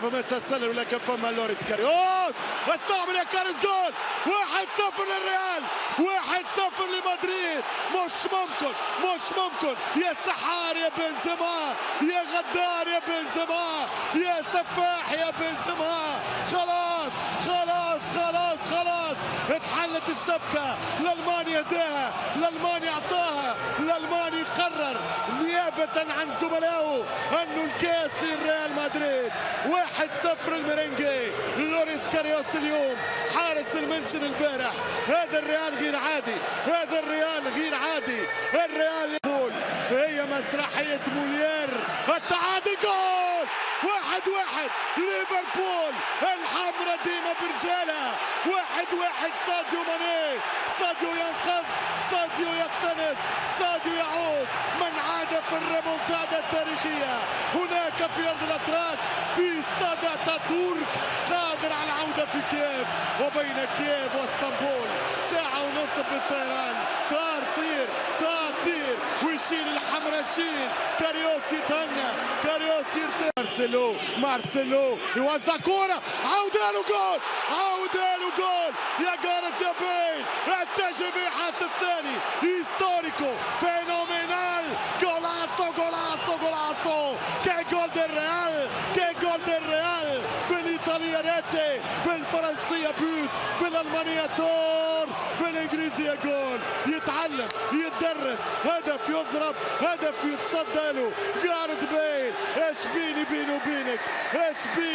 ما فماش تسلل ولكن فما لوريس كاريوس. اش تعمل يا كاريوس جول. واحد صفر للريال. واحد صفر لمدريد. مش ممكن مش ممكن. يا سحار يا بنزيما. يا غدار يا بنزيما. يا سفاح يا بنزيما. خلاص خلاص خلاص خلاص. اتحلت الشبكة. لألمانيا اهداها لألمانيا اعطاها لألمانيا قرر نيابة عن زملائه. أنه الكاس للريال مدريد. واحد صفر الميرنغي. لوريس كاريوس اليوم حارس المنشن البارح. هذا الريال غير عادي. هذا الريال غير عادي. الريال يقول هي مسرحية مولير التعادل جول! واحد واحد. ليفربول الحمرة ديما برجالها واحد واحد. ساديو ماني. ساديو ينقذ. ساديو يقتنص. ساديو يعود. من عاد في الريمونتادا التاريخية. هناك في أرض الأتراك. اتاتورك قادر على العودة في كييف وبين كييف واسطنبول. ساعة ونصف بالطيران. طار طير طار طير. ويشيل الحمرا شيل كاريوس يتهنى كاريوس يرتاح. مارسيلو مارسيلو. يوزع كورة. عودة له جول. عودة له جول. يا جارث يا بيل في حتى الثاني. histórico. fenomenal. golazo golazo golazo qué gol Real. gol del Real. rete بالفرنسية but بالألمانية Tor بالإنجليزية جول. يتعلم يتدرس هدف يضرب هدف يتصدى له. جارد بيل إيش بيني بيني وبينك؟ إيش بيني